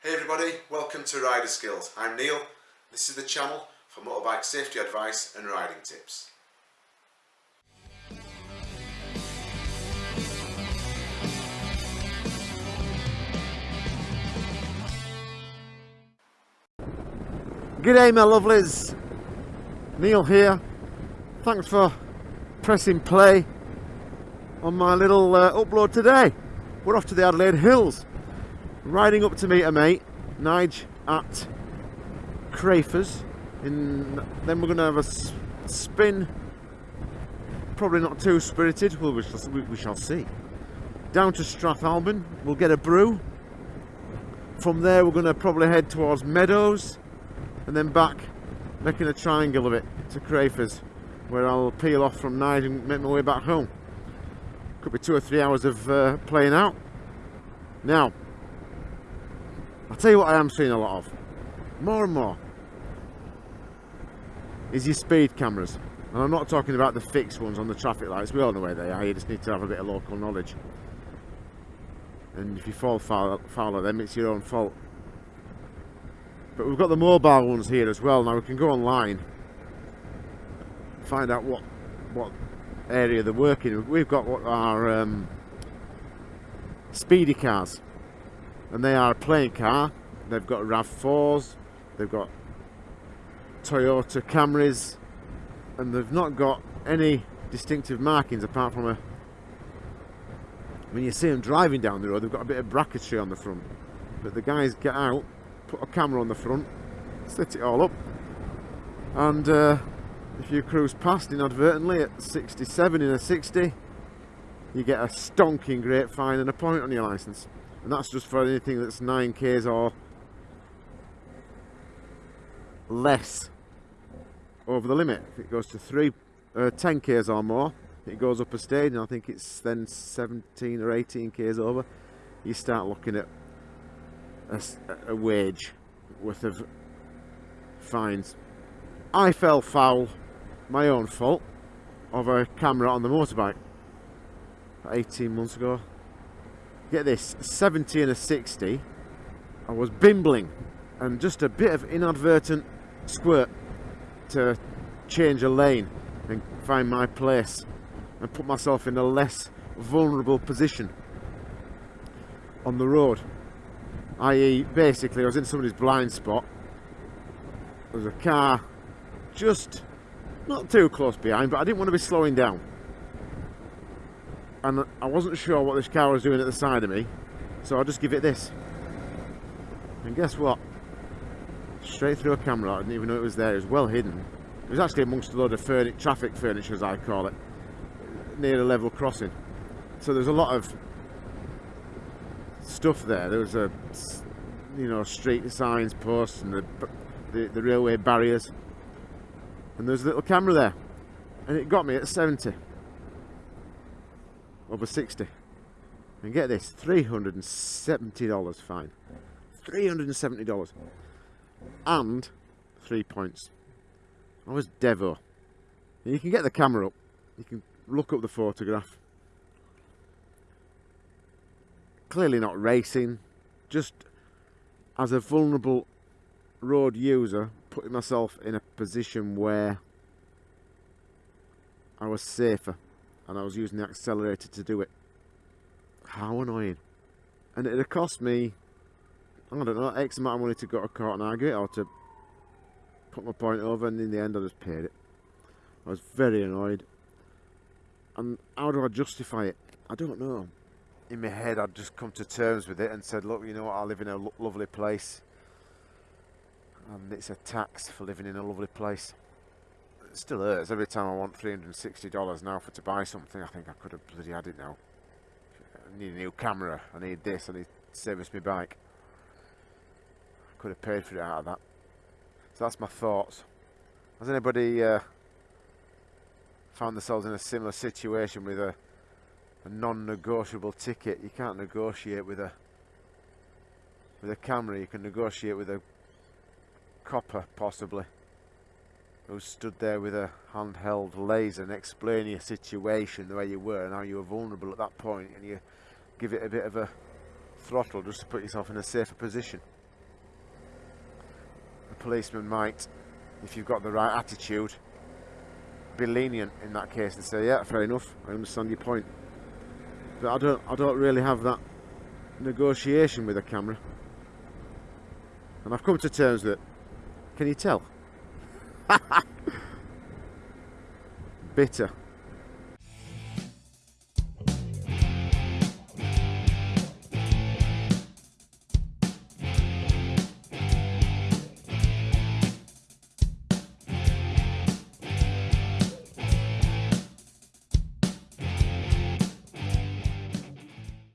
Hey everybody, welcome to Rider Skills. I'm Neil. This is the channel for motorbike safety advice and riding tips. G'day my lovelies, Neil here. Thanks for pressing play on my little uh, upload today. We're off to the Adelaide Hills, riding up to meet a mate, Nige at Crafers. Then we're going to have a spin, probably not too spirited, well we shall, we, we shall see. Down to Strathalbyn, we'll get a brew. From there we're going to probably head towards Meadows and then back making a triangle of it to Crafers where I'll peel off from Nige and make my way back home could be two or three hours of uh, playing out now tell you what I am seeing a lot of. More and more is your speed cameras. And I'm not talking about the fixed ones on the traffic lights. We all know where they are. You just need to have a bit of local knowledge. And if you fall foul, foul of them it's your own fault. But we've got the mobile ones here as well. Now we can go online, find out what what area they're working. We've got what are um, speedy cars, and they are a playing car. They've got RAV4s, they've got Toyota Camrys, and they've not got any distinctive markings apart from a. When you see them driving down the road, they've got a bit of bracketry on the front, but the guys get out put a camera on the front, set it all up, and uh, if you cruise past inadvertently at 67 in a 60, you get a stonking great fine and a point on your license. And that's just for anything that's 9Ks or less over the limit. If it goes to 3, uh, 10Ks or more, it goes up a stage, and I think it's then 17 or 18 Ks over, you start looking at a, a wage worth of fines. I fell foul, my own fault, of a camera on the motorbike 18 months ago. Get this, 70 and a 60, I was bimbling and just a bit of inadvertent squirt to change a lane and find my place and put myself in a less vulnerable position on the road. I.e. basically I was in somebody's blind spot. There was a car just not too close behind but I didn't want to be slowing down and I wasn't sure what this car was doing at the side of me so I'll just give it this and guess what straight through a camera I didn't even know it was there it was well hidden it was actually amongst a load of furni traffic furniture as I call it near a level crossing so there's a lot of stuff there. There was a, you know, street signs, posts, and the, the, the railway barriers. And there's a little camera there. And it got me at 70. Over 60. And get this, $370 fine. $370. And three points. I was Devo. And you can get the camera up. You can look up the photograph clearly not racing, just as a vulnerable road user, putting myself in a position where I was safer and I was using the accelerator to do it. How annoying. And it had cost me, I don't know, X amount of money to go to court and argue it or to put my point over and in the end I just paid it. I was very annoyed. And how do I justify it? I don't know in my head I'd just come to terms with it and said look you know what I live in a lo lovely place and it's a tax for living in a lovely place still hurts every time I want $360 now for to buy something I think I could have bloody had it now. I need a new camera. I need this. I need to service my bike. I could have paid for it out of that. So that's my thoughts. Has anybody uh, found themselves in a similar situation with a a non-negotiable ticket. You can't negotiate with a with a camera. You can negotiate with a copper, possibly, who stood there with a handheld laser and explain your situation, the way you were and how you were vulnerable at that point, and you give it a bit of a throttle just to put yourself in a safer position. The policeman might, if you've got the right attitude, be lenient in that case and say, yeah, fair enough, I understand your point. But I don't, I don't really have that negotiation with a camera. And I've come to terms with it. Can you tell? Bitter.